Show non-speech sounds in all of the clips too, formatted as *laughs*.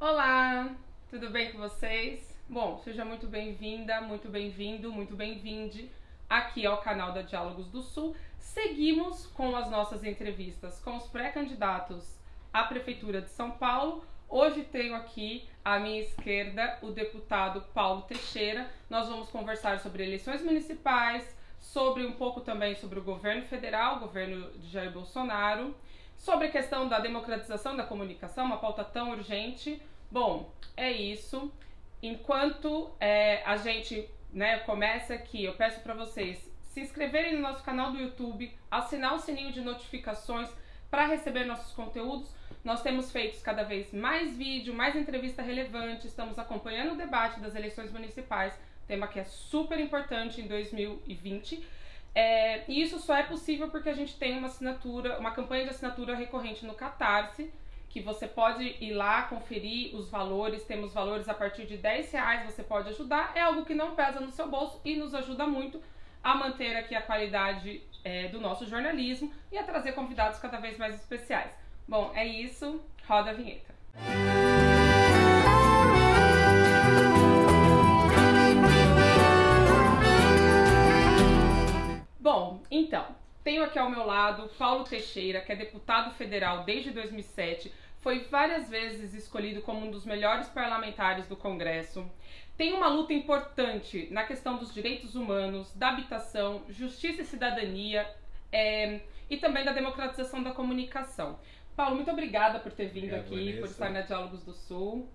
Olá, tudo bem com vocês? Bom, seja muito bem-vinda, muito bem-vindo, muito bem-vinde aqui ao canal da Diálogos do Sul. Seguimos com as nossas entrevistas com os pré-candidatos à Prefeitura de São Paulo. Hoje tenho aqui à minha esquerda o deputado Paulo Teixeira. Nós vamos conversar sobre eleições municipais, sobre um pouco também sobre o governo federal, o governo de Jair Bolsonaro, sobre a questão da democratização da comunicação, uma pauta tão urgente. Bom, é isso. Enquanto é, a gente né, começa aqui, eu peço para vocês se inscreverem no nosso canal do YouTube, assinar o sininho de notificações para receber nossos conteúdos. Nós temos feito cada vez mais vídeo, mais entrevista relevante, estamos acompanhando o debate das eleições municipais, tema que é super importante em 2020. É, e isso só é possível porque a gente tem uma assinatura, uma campanha de assinatura recorrente no Catarse, que você pode ir lá conferir os valores, temos valores a partir de 10 reais, você pode ajudar, é algo que não pesa no seu bolso e nos ajuda muito a manter aqui a qualidade é, do nosso jornalismo e a trazer convidados cada vez mais especiais. Bom, é isso, roda a vinheta. Bom, então, tenho aqui ao meu lado Paulo Teixeira, que é deputado federal desde 2007, foi várias vezes escolhido como um dos melhores parlamentares do Congresso. Tem uma luta importante na questão dos direitos humanos, da habitação, justiça e cidadania é, e também da democratização da comunicação. Paulo, muito obrigada por ter vindo obrigado, aqui, Vanessa. por estar na Diálogos do Sul.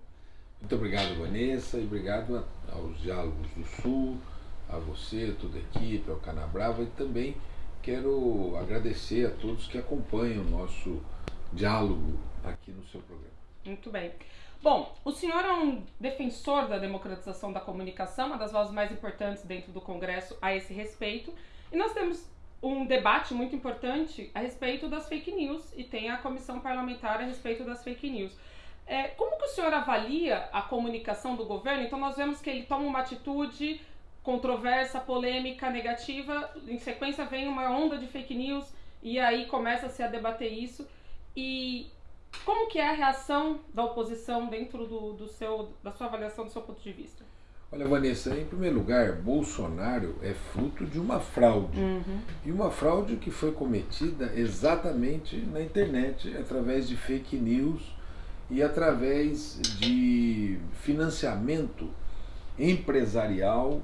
Muito obrigado, Vanessa, e obrigado aos Diálogos do Sul, a você, toda a equipe, ao Canabrava e também quero agradecer a todos que acompanham o nosso diálogo aqui no seu programa. Muito bem. Bom, o senhor é um defensor da democratização da comunicação, uma das vozes mais importantes dentro do Congresso a esse respeito, e nós temos um debate muito importante a respeito das fake news e tem a comissão parlamentar a respeito das fake news. É, como que o senhor avalia a comunicação do governo? Então nós vemos que ele toma uma atitude controversa, polêmica, negativa, em sequência vem uma onda de fake news e aí começa-se a debater isso. E como que é a reação da oposição dentro do, do seu, da sua avaliação, do seu ponto de vista? Olha, Vanessa, em primeiro lugar, Bolsonaro é fruto de uma fraude. Uhum. E uma fraude que foi cometida exatamente na internet, através de fake news e através de financiamento empresarial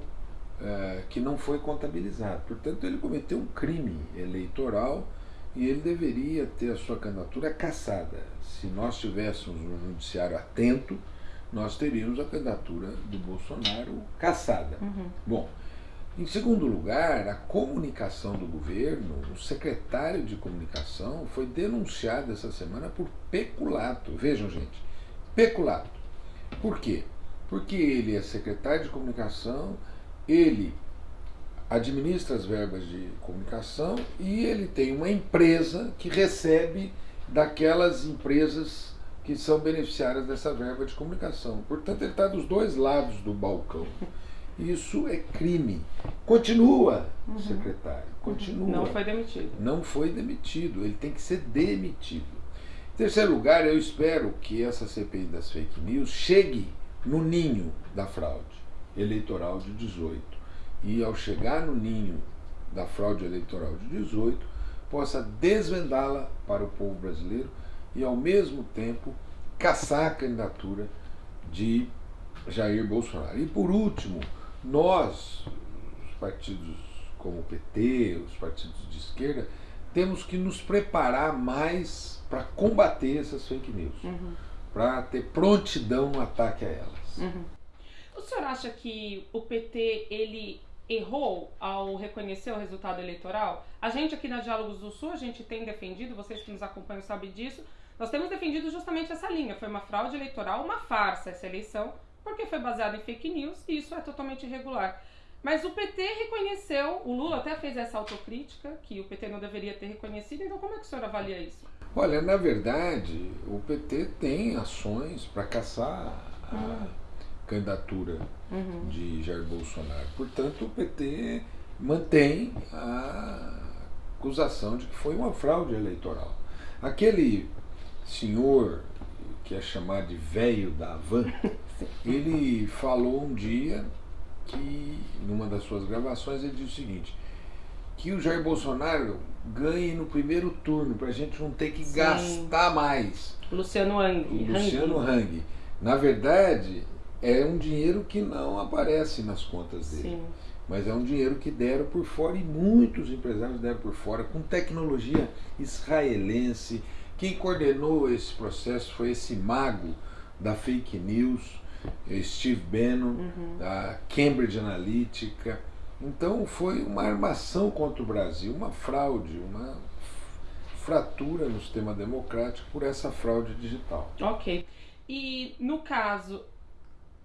uh, que não foi contabilizado. Portanto, ele cometeu um crime eleitoral e ele deveria ter a sua candidatura cassada. Se nós tivéssemos um judiciário atento, nós teríamos a candidatura do Bolsonaro cassada. Uhum. Bom, em segundo lugar, a comunicação do governo, o secretário de comunicação foi denunciado essa semana por peculato. Vejam, gente, peculato. Por quê? Porque ele é secretário de comunicação, ele administra as verbas de comunicação e ele tem uma empresa que recebe daquelas empresas que são beneficiárias dessa verba de comunicação. Portanto, ele está dos dois lados do balcão. Isso é crime. Continua, uhum. secretário, continua. Não foi demitido. Não foi demitido, ele tem que ser demitido. Em terceiro lugar, eu espero que essa CPI das fake news chegue no ninho da fraude eleitoral de 18. E ao chegar no ninho da fraude eleitoral de 18, possa desvendá-la para o povo brasileiro e, ao mesmo tempo, caçar a candidatura de Jair Bolsonaro. E, por último, nós, os partidos como o PT, os partidos de esquerda, temos que nos preparar mais para combater essas fake news, uhum. para ter prontidão no ataque a elas. Uhum. O senhor acha que o PT ele errou ao reconhecer o resultado eleitoral? A gente aqui na Diálogos do Sul, a gente tem defendido, vocês que nos acompanham sabem disso, nós temos defendido justamente essa linha. Foi uma fraude eleitoral, uma farsa essa eleição, porque foi baseada em fake news e isso é totalmente irregular. Mas o PT reconheceu, o Lula até fez essa autocrítica, que o PT não deveria ter reconhecido, então como é que o senhor avalia isso? Olha, na verdade, o PT tem ações para caçar a uhum. Candidatura uhum. de Jair Bolsonaro. Portanto, o PT mantém a acusação de que foi uma fraude eleitoral. Aquele senhor que é chamado de velho da van, *laughs* ele falou um dia que, numa das suas gravações, ele disse o seguinte, que o Jair Bolsonaro ganhe no primeiro turno, para a gente não ter que Sim. gastar mais. Luciano Hang. Luciano Hang. Na verdade, é um dinheiro que não aparece nas contas dele. Sim. Mas é um dinheiro que deram por fora e muitos empresários deram por fora, com tecnologia israelense. Quem coordenou esse processo foi esse mago da fake news, Steve Bannon, uhum. da Cambridge Analytica. Então foi uma armação contra o Brasil, uma fraude, uma fratura no sistema democrático por essa fraude digital. Ok. E no caso,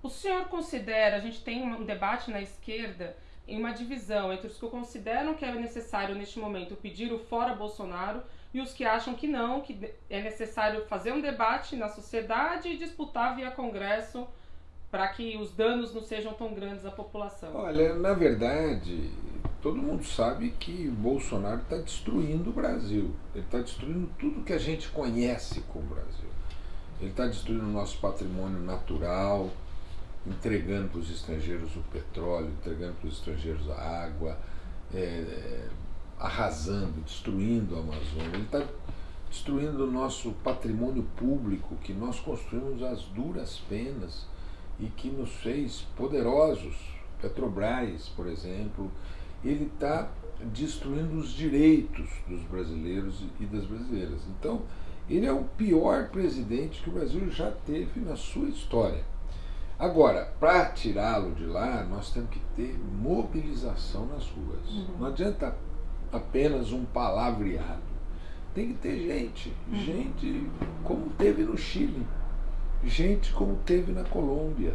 o senhor considera, a gente tem um debate na esquerda em uma divisão entre os que consideram que é necessário neste momento pedir o fora Bolsonaro e os que acham que não, que é necessário fazer um debate na sociedade e disputar via Congresso para que os danos não sejam tão grandes à população? Olha, na verdade, todo mundo sabe que Bolsonaro está destruindo o Brasil. Ele está destruindo tudo que a gente conhece com o Brasil. Ele está destruindo o nosso patrimônio natural, entregando para os estrangeiros o petróleo, entregando para os estrangeiros a água, é, arrasando, destruindo a Amazônia. Ele está destruindo o nosso patrimônio público que nós construímos às duras penas e que nos fez poderosos. Petrobras, por exemplo, ele está destruindo os direitos dos brasileiros e das brasileiras. Então, ele é o pior presidente que o Brasil já teve na sua história. Agora, para tirá-lo de lá, nós temos que ter mobilização nas ruas. Uhum. Não adianta apenas um palavreado. Tem que ter gente. Uhum. Gente como teve no Chile gente como teve na Colômbia,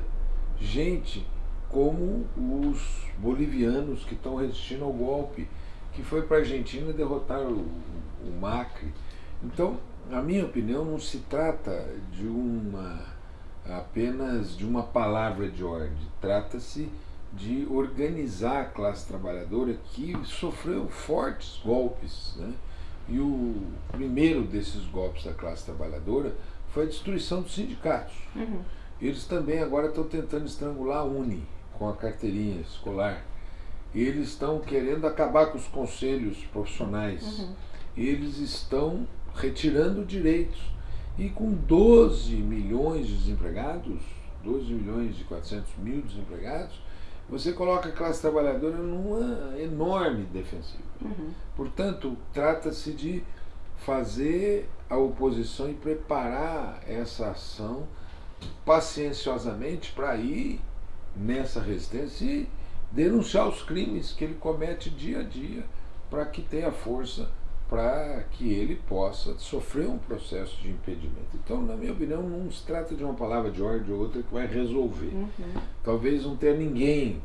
gente como os bolivianos que estão resistindo ao golpe, que foi para a Argentina derrotar o, o Macri. Então, na minha opinião, não se trata de uma apenas de uma palavra de ordem, trata-se de organizar a classe trabalhadora que sofreu fortes golpes. Né? E o primeiro desses golpes da classe trabalhadora foi a destruição dos sindicatos. Uhum. Eles também agora estão tentando estrangular a Uni com a carteirinha escolar. Eles estão querendo acabar com os conselhos profissionais. Uhum. Eles estão retirando direitos. E com 12 milhões de desempregados, 12 milhões e 400 mil desempregados, você coloca a classe trabalhadora numa enorme defensiva. Uhum. Portanto, trata-se de fazer a oposição e preparar essa ação pacienciosamente para ir nessa resistência e denunciar os crimes que ele comete dia a dia para que tenha força para que ele possa sofrer um processo de impedimento. Então, na minha opinião, não se trata de uma palavra de ordem ou outra que vai resolver. Uhum. Talvez não tenha ninguém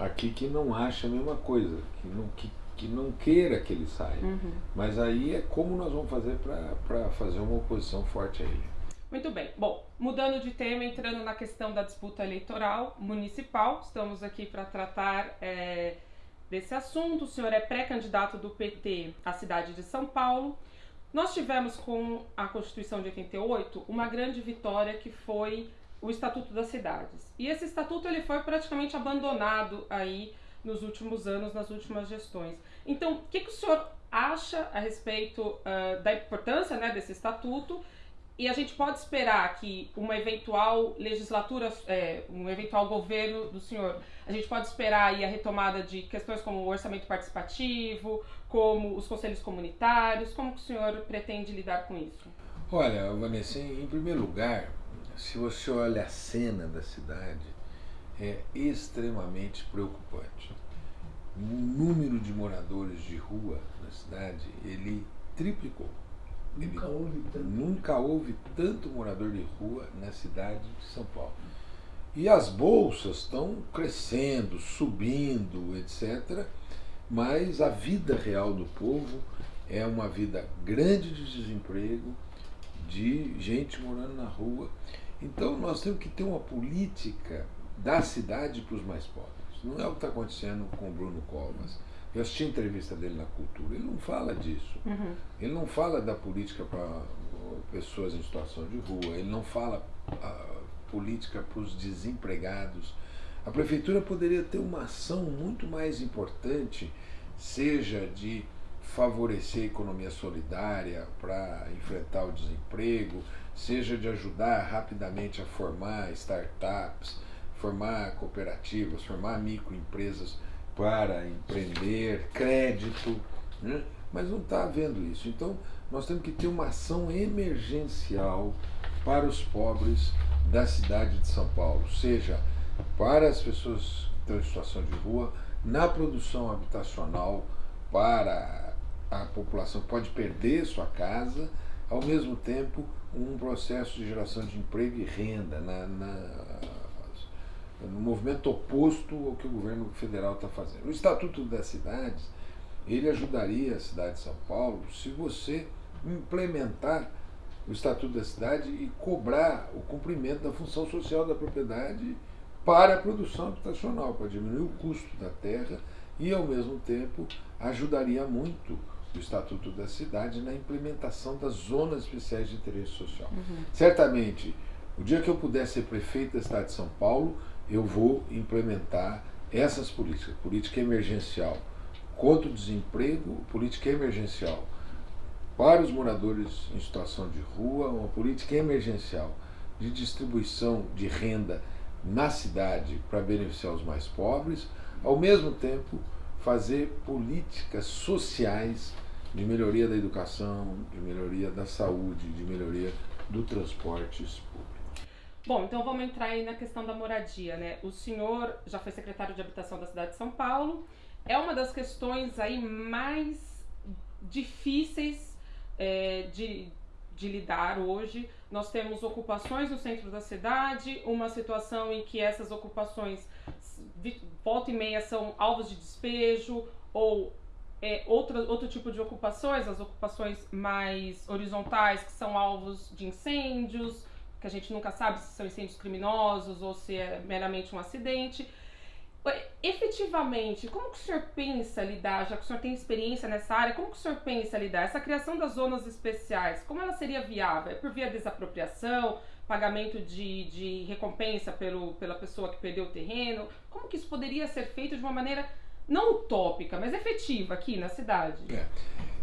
aqui que não ache a mesma coisa, que, não, que que não queira que ele saia. Uhum. Mas aí é como nós vamos fazer para fazer uma oposição forte a ele. Muito bem. Bom, mudando de tema, entrando na questão da disputa eleitoral municipal, estamos aqui para tratar é, desse assunto. O senhor é pré-candidato do PT à cidade de São Paulo. Nós tivemos com a Constituição de 88 uma grande vitória que foi o Estatuto das Cidades. E esse estatuto ele foi praticamente abandonado aí nos últimos anos, nas últimas gestões. Então, o que, que o senhor acha a respeito uh, da importância né, desse estatuto? E a gente pode esperar que uma eventual legislatura, é, um eventual governo do senhor, a gente pode esperar aí a retomada de questões como o orçamento participativo, como os conselhos comunitários, como o senhor pretende lidar com isso? Olha, Vanessa, em primeiro lugar, se você olha a cena da cidade, é extremamente preocupante. O número de moradores de rua na cidade, ele triplicou. Nunca houve tanto. Nunca houve tanto morador de rua na cidade de São Paulo. E as bolsas estão crescendo, subindo, etc. Mas a vida real do povo é uma vida grande de desemprego, de gente morando na rua. Então nós temos que ter uma política da cidade para os mais pobres. Não é o que está acontecendo com o Bruno Covas. Eu assisti a entrevista dele na Cultura, ele não fala disso. Uhum. Ele não fala da política para pessoas em situação de rua, ele não fala política para os desempregados. A prefeitura poderia ter uma ação muito mais importante, seja de favorecer a economia solidária para enfrentar o desemprego, seja de ajudar rapidamente a formar startups, formar cooperativas, formar microempresas para empreender, crédito, né? mas não está havendo isso. Então, nós temos que ter uma ação emergencial para os pobres da cidade de São Paulo, seja para as pessoas que estão em situação de rua, na produção habitacional para a população que pode perder sua casa, ao mesmo tempo um processo de geração de emprego e renda na, na no movimento oposto ao que o governo federal está fazendo. O Estatuto das Cidades, ele ajudaria a cidade de São Paulo se você implementar o Estatuto da Cidade e cobrar o cumprimento da função social da propriedade para a produção habitacional, para diminuir o custo da terra e, ao mesmo tempo, ajudaria muito o Estatuto da Cidade na implementação das zonas especiais de interesse social. Uhum. Certamente, o dia que eu puder ser prefeito da cidade de São Paulo, eu vou implementar essas políticas, política emergencial contra o desemprego, política emergencial para os moradores em situação de rua, uma política emergencial de distribuição de renda na cidade para beneficiar os mais pobres, ao mesmo tempo fazer políticas sociais de melhoria da educação, de melhoria da saúde, de melhoria do transporte público. Bom, então vamos entrar aí na questão da moradia, né? O senhor já foi secretário de habitação da cidade de São Paulo. É uma das questões aí mais difíceis é, de, de lidar hoje. Nós temos ocupações no centro da cidade, uma situação em que essas ocupações volta e meia são alvos de despejo ou é, outro, outro tipo de ocupações, as ocupações mais horizontais, que são alvos de incêndios, que a gente nunca sabe se são incêndios criminosos ou se é meramente um acidente. Efetivamente, como que o senhor pensa lidar, já que o senhor tem experiência nessa área, como que o senhor pensa lidar? Essa criação das zonas especiais, como ela seria viável? É por via desapropriação, pagamento de, de recompensa pelo, pela pessoa que perdeu o terreno? Como que isso poderia ser feito de uma maneira não utópica, mas efetiva aqui na cidade?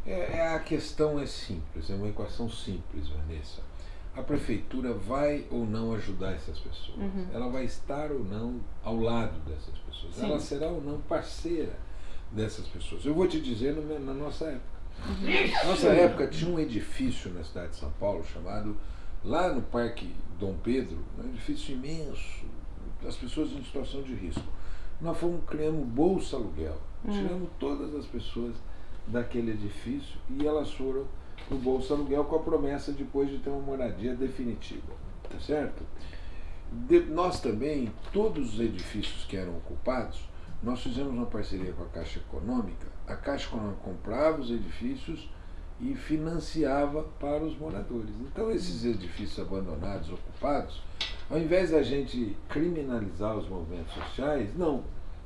É, é a questão é simples, é uma equação simples, Vanessa a prefeitura vai ou não ajudar essas pessoas? Uhum. Ela vai estar ou não ao lado dessas pessoas? Sim. Ela será ou não parceira dessas pessoas? Eu vou te dizer na nossa época. Uhum. Nossa época tinha um edifício na cidade de São Paulo chamado, lá no Parque Dom Pedro, um edifício imenso, as pessoas em situação de risco. Nós fomos criando bolsa aluguel, uhum. tiramos todas as pessoas daquele edifício e elas foram no Bolsa Aluguel com a promessa depois de ter uma moradia definitiva. Tá certo? De, nós também, todos os edifícios que eram ocupados, nós fizemos uma parceria com a Caixa Econômica. A Caixa Econômica comprava os edifícios e financiava para os moradores. Então, esses edifícios abandonados, ocupados, ao invés da gente criminalizar os movimentos sociais, não.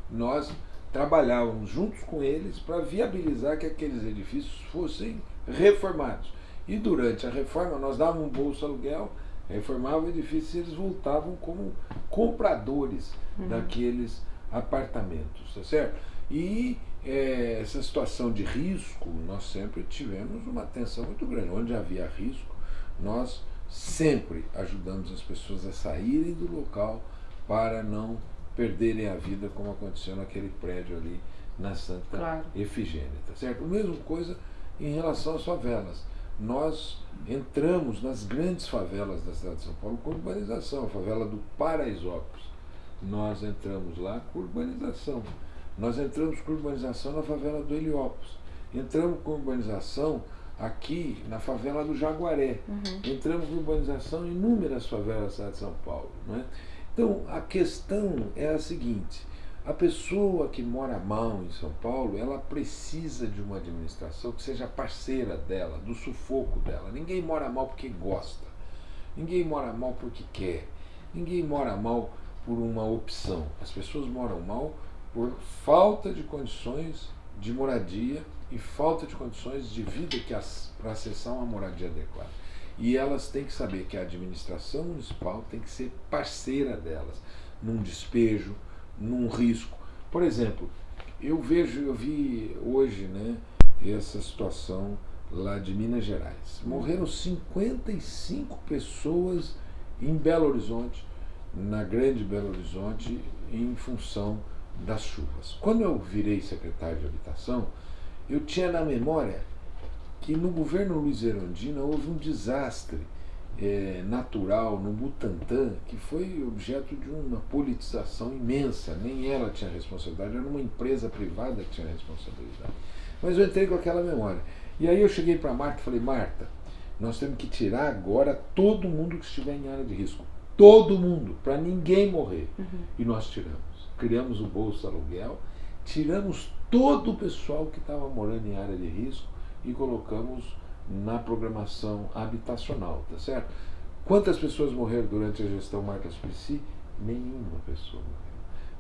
Nós trabalhávamos juntos com eles para viabilizar que aqueles edifícios fossem reformados. E durante a reforma, nós dávamos um bolso aluguel, reformava o edifício e eles voltavam como compradores uhum. daqueles apartamentos, tá certo? E é, essa situação de risco, nós sempre tivemos uma atenção muito grande. Onde havia risco, nós sempre ajudamos as pessoas a saírem do local para não perderem a vida, como aconteceu naquele prédio ali na Santa claro. Efigênia, tá certo? A mesma coisa em relação às favelas. Nós entramos nas grandes favelas da cidade de São Paulo com urbanização, a favela do Paraisópolis. Nós entramos lá com urbanização. Nós entramos com urbanização na favela do Heliópolis. Entramos com urbanização aqui na favela do Jaguaré. Uhum. Entramos com urbanização em inúmeras favelas da cidade de São Paulo. Não é? Então, a questão é a seguinte: a pessoa que mora mal em São Paulo, ela precisa de uma administração que seja parceira dela, do sufoco dela. Ninguém mora mal porque gosta. Ninguém mora mal porque quer. Ninguém mora mal por uma opção. As pessoas moram mal por falta de condições de moradia e falta de condições de vida para acessar uma moradia adequada. E elas têm que saber que a administração municipal tem que ser parceira delas num despejo, num risco. Por exemplo, eu vejo, eu vi hoje, né, essa situação lá de Minas Gerais. Morreram 55 pessoas em Belo Horizonte, na grande Belo Horizonte, em função das chuvas. Quando eu virei secretário de habitação, eu tinha na memória que no governo Luiz Erundina houve um desastre é, natural no Butantã que foi objeto de uma politização imensa. Nem ela tinha responsabilidade, era uma empresa privada que tinha responsabilidade. Mas eu entrei com aquela memória. E aí eu cheguei para Marta e falei, Marta, nós temos que tirar agora todo mundo que estiver em área de risco. Todo mundo, para ninguém morrer. Uhum. E nós tiramos. Criamos o Bolsa Aluguel, tiramos todo o pessoal que estava morando em área de risco e colocamos na programação habitacional, tá certo? Quantas pessoas morreram durante a gestão Marta Suplicy? Nenhuma pessoa morreu.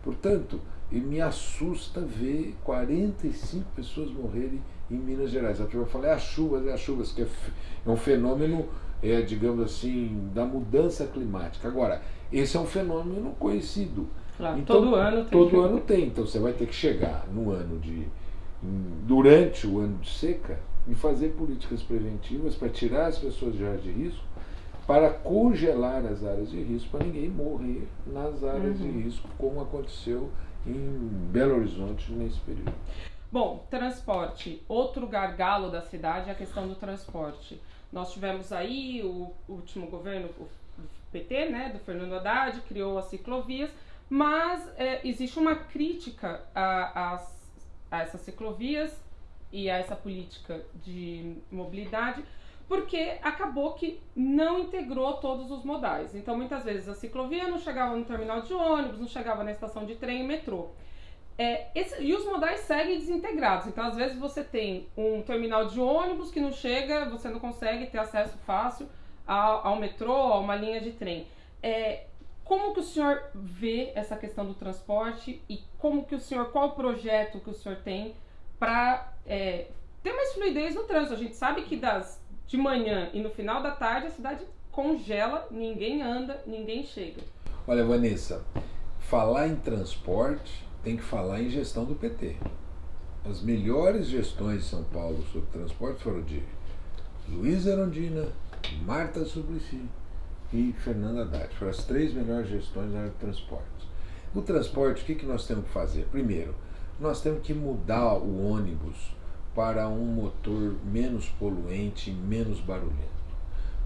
Portanto, me assusta ver 45 pessoas morrerem em Minas Gerais. A turma fala, é as chuvas, é as chuvas, que é, é um fenômeno, é, digamos assim, da mudança climática. Agora, esse é um fenômeno conhecido. Claro, então, todo ano tem. Todo ano *laughs* tem. Então você vai ter que chegar no ano de. durante o ano de seca e fazer políticas preventivas para tirar as pessoas de áreas de risco, para congelar as áreas de risco, para ninguém morrer nas áreas uhum. de risco, como aconteceu em Belo Horizonte nesse período. Bom, transporte. Outro gargalo da cidade é a questão do transporte. Nós tivemos aí o último governo do PT, né, do Fernando Haddad, criou as ciclovias, mas é, existe uma crítica a, a, a essas ciclovias e a essa política de mobilidade, porque acabou que não integrou todos os modais. Então, muitas vezes a ciclovia não chegava no terminal de ônibus, não chegava na estação de trem e metrô. É, esse, e os modais seguem desintegrados. Então, às vezes, você tem um terminal de ônibus que não chega, você não consegue ter acesso fácil ao, ao metrô, a uma linha de trem. É, como que o senhor vê essa questão do transporte e como que o senhor, qual o projeto que o senhor tem para é, ter mais fluidez no trânsito. A gente sabe que das de manhã e no final da tarde a cidade congela, ninguém anda, ninguém chega. Olha, Vanessa, falar em transporte tem que falar em gestão do PT. As melhores gestões de São Paulo sobre transporte foram de Luiz Erondina, Marta Suplicy e Fernanda Haddad. Foram as três melhores gestões na área de transporte. O transporte, o que, que nós temos que fazer? Primeiro, nós temos que mudar o ônibus para um motor menos poluente, menos barulhento.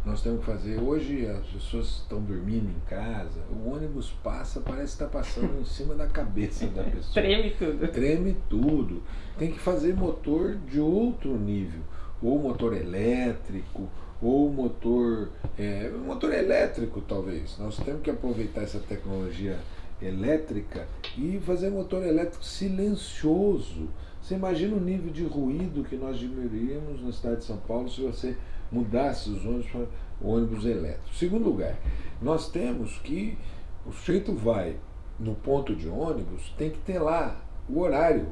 Nós temos que fazer. Hoje as pessoas estão dormindo em casa, o ônibus passa, parece que está passando em cima da cabeça da *laughs* pessoa. Treme tudo. Treme tudo. Tem que fazer motor de outro nível. Ou motor elétrico, ou motor. É, motor elétrico, talvez. Nós temos que aproveitar essa tecnologia elétrica e fazer motor elétrico silencioso. Você imagina o nível de ruído que nós diminuiríamos na cidade de São Paulo se você mudasse os ônibus para ônibus elétricos. Segundo lugar, nós temos que o sujeito vai no ponto de ônibus, tem que ter lá o horário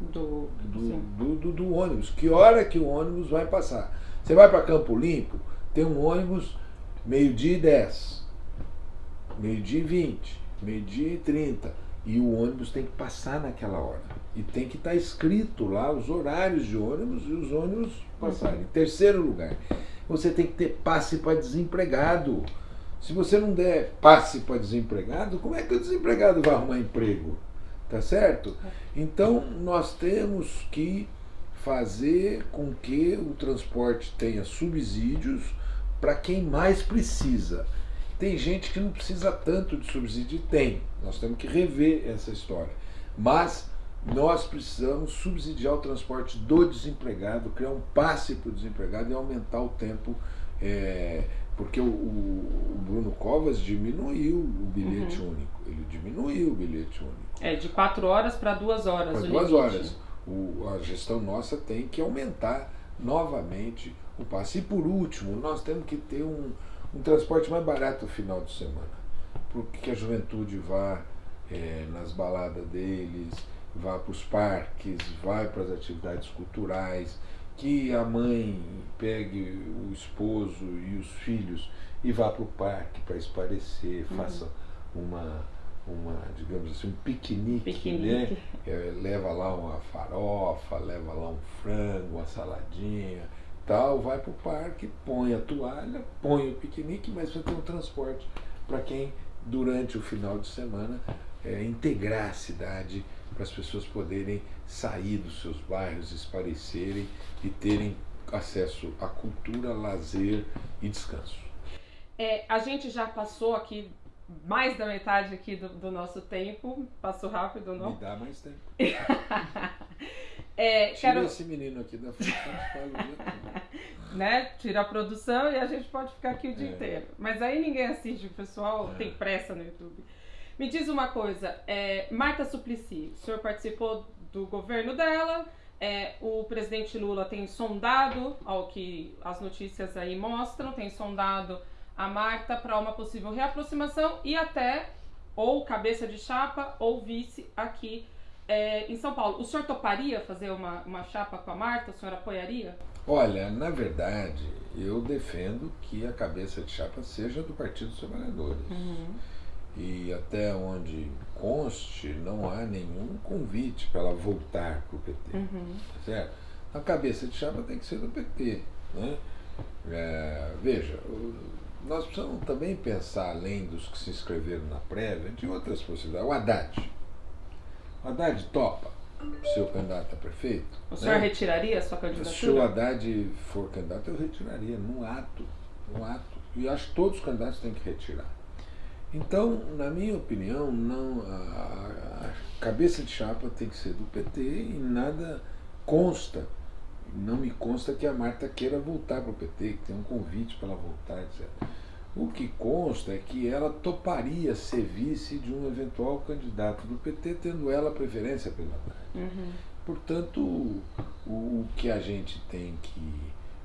do, do, do, do, do ônibus, que hora que o ônibus vai passar. Você vai para Campo Limpo, tem um ônibus meio-dia e 10, meio-dia e 20 meio-dia e 30. E o ônibus tem que passar naquela hora. E tem que estar tá escrito lá os horários de ônibus e os ônibus passarem. Em terceiro lugar, você tem que ter passe para desempregado. Se você não der passe para desempregado, como é que o desempregado vai arrumar emprego? Tá certo? Então nós temos que fazer com que o transporte tenha subsídios para quem mais precisa. Tem gente que não precisa tanto de subsídio, tem. Nós temos que rever essa história. Mas nós precisamos subsidiar o transporte do desempregado, criar um passe para o desempregado e aumentar o tempo. É, porque o, o, Bruno Covas diminuiu o bilhete uhum. único. Ele diminuiu o bilhete único. É, de quatro horas para duas horas. Para duas limite. horas. O, a gestão nossa tem que aumentar novamente o passe. E por último, nós temos que ter um, um transporte mais barato no final de semana. Porque a juventude vá é, nas baladas deles, vá para os parques, vai para as atividades culturais. que a mãe pegue o esposo e os filhos e vá para o parque para esparecer, uhum. faça uma, uma, digamos assim, um piquenique, piquenique. né? É, leva lá uma farofa, leva lá um frango, uma saladinha, tal, vai para o parque, põe a toalha, põe o piquenique, mas vai ter um transporte para quem durante o final de semana é, integrar a cidade para as pessoas poderem sair dos seus bairros, esparecerem e terem acesso à cultura, lazer e descanso. É, a gente já passou aqui mais da metade aqui do, do, nosso tempo. Passou rápido, não? Me dá mais tempo. *laughs* é, Tira quero... esse menino aqui da frente, *laughs* né? Tira a produção e a gente pode ficar aqui o dia é. inteiro. Mas aí ninguém assiste, o pessoal é. tem pressa no YouTube. Me diz uma coisa, é, Marta Suplicy, o senhor participou do governo dela, é, o presidente Lula tem sondado, ao que as notícias aí mostram, tem sondado a Marta para uma possível reaproximação e até ou cabeça de chapa ou vice aqui é, em São Paulo. O senhor toparia fazer uma, uma chapa com a Marta? O senhor apoiaria? Olha, na verdade, eu defendo que a cabeça de chapa seja do Partido dos Trabalhadores. Uhum e até onde conste, não há nenhum convite para ela voltar para o PT. Uhum. Tá certo? A cabeça de chapa tem que ser do PT. Né? É, veja, nós precisamos também pensar, além dos que se inscreveram na prévia, de outras possibilidades. O Haddad. O Haddad topa ser o candidato a prefeito. O senhor né? retiraria a sua candidatura? Se o Haddad for candidato, eu retiraria, num ato. Num ato. E acho que todos os candidatos têm que retirar. Então, na minha opinião, não a, a, cabeça de chapa tem que ser do PT e nada consta, não me consta que a Marta queira voltar para o PT, que tem um convite para ela voltar, etc. O que consta é que ela toparia ser vice de um eventual candidato do PT, tendo ela preferência pela Marta. Uhum. Portanto, o, o que a gente tem que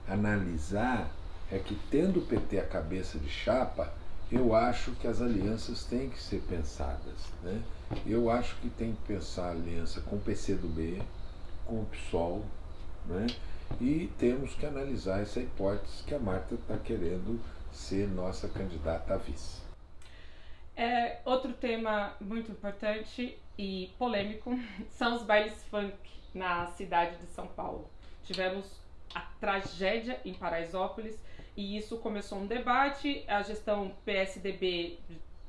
analisar é que, tendo o PT a cabeça de chapa, eu acho que as alianças têm que ser pensadas. Né? Eu acho que tem que pensar aliança com o PCdoB, com o PSOL, né? e temos que analisar essa hipótese que a Marta está querendo ser nossa candidata a vice. É, outro tema muito importante e polêmico *laughs* são os bailes funk na cidade de São Paulo. Tivemos a tragédia em Paraisópolis e isso começou um debate. A gestão PSDB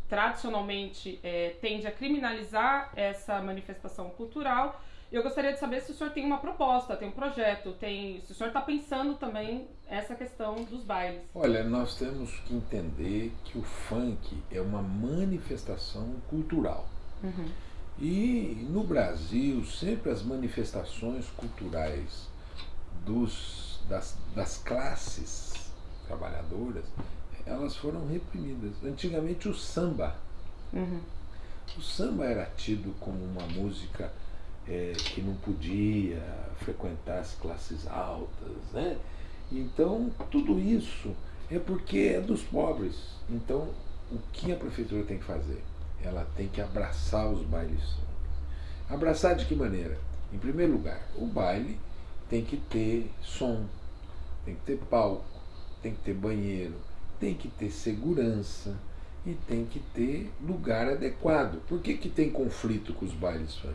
tradicionalmente é, tende a criminalizar essa manifestação cultural. Eu gostaria de saber se o senhor tem uma proposta, tem um projeto, tem, se o senhor está pensando também essa questão dos bailes. Olha, nós temos que entender que o funk é uma manifestação cultural. Uhum. E no Brasil, sempre as manifestações culturais dos, das, das classes trabalhadoras, elas foram reprimidas. Antigamente o samba. Uhum. O samba era tido como uma música é, que não podia frequentar as classes altas, né? Então tudo isso é porque é dos pobres. Então o que a prefeitura tem que fazer? Ela tem que abraçar os bailes. Abraçar de que maneira? Em primeiro lugar, o baile tem que ter som, tem que ter palco, tem que ter banheiro, tem que ter segurança e tem que ter lugar adequado. Por que, que tem conflito com os bailes funk?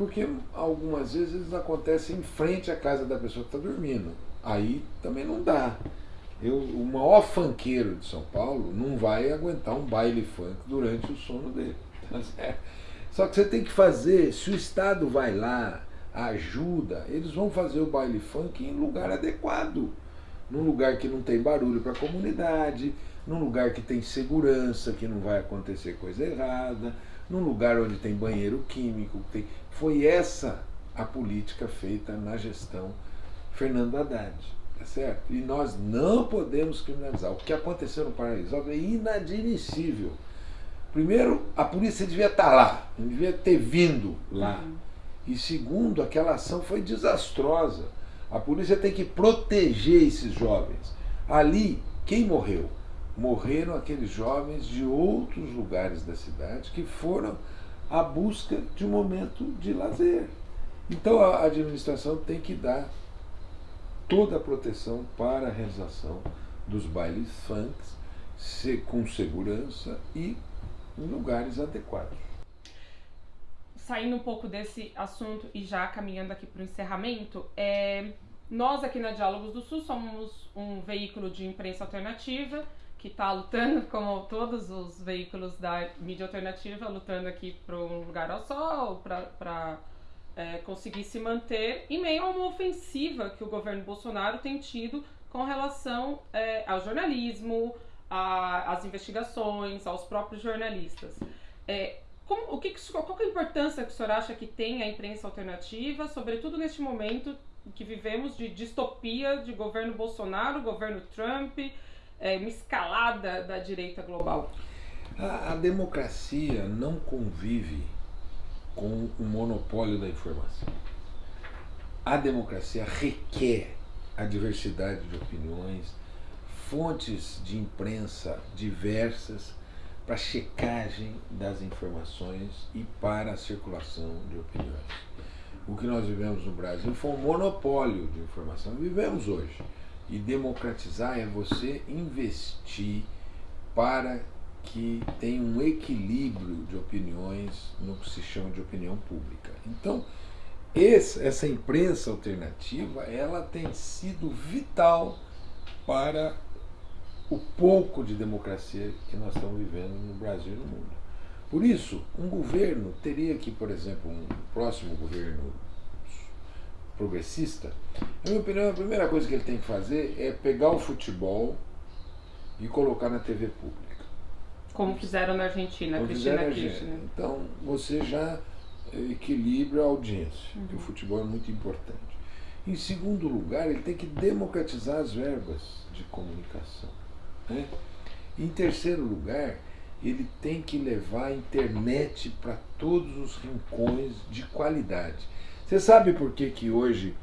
Porque algumas vezes eles acontecem em frente à casa da pessoa que está dormindo. Aí também não dá. Eu, o maior funkeiro de São Paulo não vai aguentar um baile funk durante o sono dele. *laughs* Tá Só que você tem que fazer, se o Estado vai lá, ajuda, eles vão fazer o baile funk em lugar adequado num lugar que não tem barulho para a comunidade, num lugar que tem segurança, que não vai acontecer coisa errada, num lugar onde tem banheiro químico. Tem... Foi essa a política feita na gestão Fernando Haddad. Tá certo? E nós não podemos criminalizar. O que aconteceu no Paraíso é inadmissível. Primeiro, a polícia devia estar lá, não devia ter vindo lá. Uhum. E segundo, aquela ação foi desastrosa a polícia tem que proteger esses jovens. Ali, quem morreu? Morreram aqueles jovens de outros lugares da cidade que foram à busca de um momento de lazer. Então a administração tem que dar toda a proteção para a realização dos bailes funks com segurança e em lugares adequados. Saindo um pouco desse assunto e já caminhando aqui para o encerramento, é, nós aqui na Diálogos do Sul somos um veículo de imprensa alternativa que está lutando, como todos os veículos da mídia alternativa, lutando aqui para um lugar ao sol, para é, conseguir se manter em meio a uma ofensiva que o governo Bolsonaro tem tido com relação é, ao jornalismo, às investigações, aos próprios jornalistas. É, como, o que, qual é a importância que o senhor acha que tem a imprensa alternativa, sobretudo neste momento que vivemos de distopia de governo Bolsonaro, governo Trump, é, uma escalada da direita global? A, a democracia não convive com o monopólio da informação. A democracia requer a diversidade de opiniões, fontes de imprensa diversas para checagem das informações e para a circulação de opiniões. O que nós vivemos no Brasil foi um monopólio de informação. Vivemos hoje. E democratizar é você investir para que tenha um equilíbrio de opiniões no que se chama de opinião pública. Então, esse, essa imprensa alternativa ela tem sido vital para o pouco de democracia que nós estamos vivendo no Brasil e no mundo. Por isso, um governo teria que, por exemplo, um próximo governo progressista, na minha opinião, a primeira coisa que ele tem que fazer é pegar o futebol e colocar na TV pública. Como fizeram na Argentina, Como Cristina Kirchner. Então, você já equilibra a audiência, uhum. que o futebol é muito importante. Em segundo lugar, ele tem que democratizar as verbas de comunicação. Né? Em terceiro lugar, ele tem que levar a internet para todos os rincões de qualidade. Você sabe por que, que hoje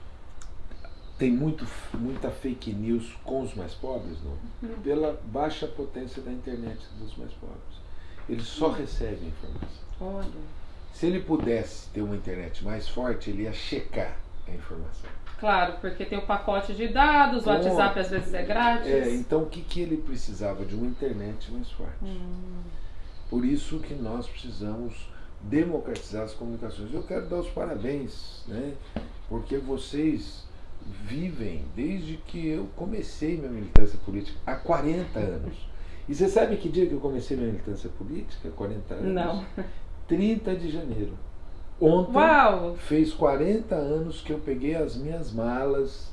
tem muito, muita fake news com os mais pobres? Não? Uhum. Pela baixa potência da internet dos mais pobres. Eles só recebem informação. Olha. Se ele pudesse ter uma internet mais forte, ele ia checar a informação. Claro, porque tem o pacote de dados, o WhatsApp às vezes é grátis. É, então o que, que ele precisava? De uma internet mais forte. Hum. Por isso que nós precisamos democratizar as comunicações. Eu quero dar os parabéns, né? porque vocês vivem desde que eu comecei minha militância política, há 40 anos. E você sabe que dia que eu comecei minha militância política? 40 anos? Não. 30 de janeiro. Ontem Uau. fez 40 anos que eu peguei as minhas malas.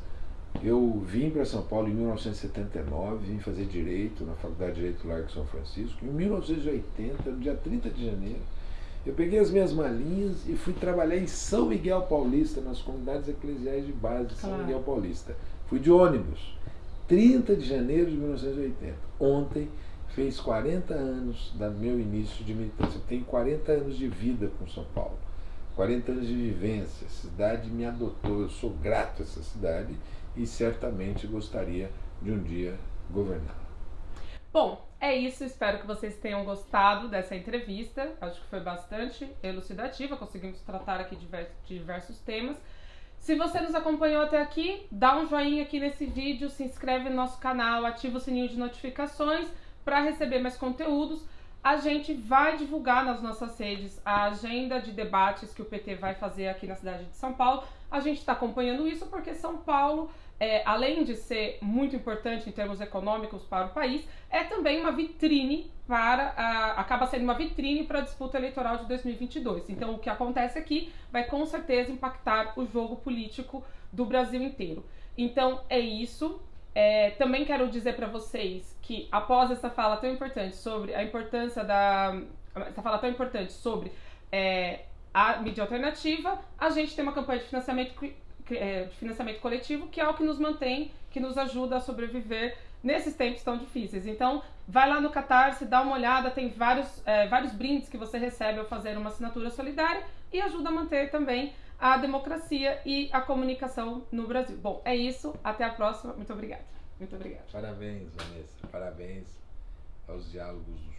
Eu vim para São Paulo em 1979, vim fazer direito na Faculdade de Direito Largo São Francisco. Em 1980, no dia 30 de janeiro, eu peguei as minhas malinhas e fui trabalhar em São Miguel Paulista, nas comunidades eclesiais de base de São claro. Miguel Paulista. Fui de ônibus. 30 de janeiro de 1980. Ontem fez 40 anos do meu início de militância. Eu tenho 40 anos de vida com São Paulo, 40 anos de vivência. A cidade me adotou, eu sou grato a essa cidade e certamente gostaria de um dia governá-la. Bom, é isso. Espero que vocês tenham gostado dessa entrevista. Acho que foi bastante elucidativa. Conseguimos tratar aqui de diversos temas. Se você nos acompanhou até aqui, dá um joinha aqui nesse vídeo, se inscreve no nosso canal, ativa o sininho de notificações para receber mais conteúdos, a gente vai divulgar nas nossas redes a agenda de debates que o PT vai fazer aqui na cidade de São Paulo. A gente está acompanhando isso porque São Paulo, é, além de ser muito importante em termos econômicos para o país, é também uma vitrine para. A, acaba sendo uma vitrine para a disputa eleitoral de 2022. Então, o que acontece aqui vai com certeza impactar o jogo político do Brasil inteiro. Então, é isso. É, também quero dizer para vocês que após essa fala tão importante sobre a importância da essa fala tão importante sobre é, a mídia alternativa, a gente tem uma campanha de financiamento é, de financiamento coletivo que é o que nos mantém, que nos ajuda a sobreviver nesses tempos tão difíceis. Então, vai lá no Catarse, dá uma olhada, tem vários, é, vários brindes que você recebe ao fazer uma assinatura solidária e ajuda a manter também a democracia e a comunicação no Brasil. Bom, é isso. Até a próxima. Muito obrigada. Muito obrigada. Parabéns, Vanessa. Parabéns aos Diálogos do